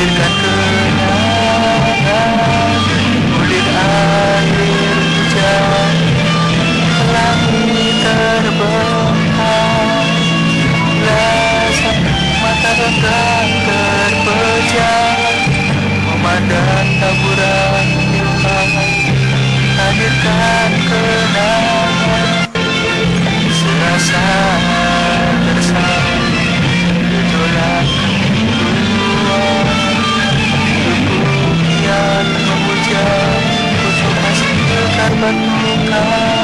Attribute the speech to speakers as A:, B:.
A: hadirkan kenangan hujan. Pelangi terbentang mata renggang love.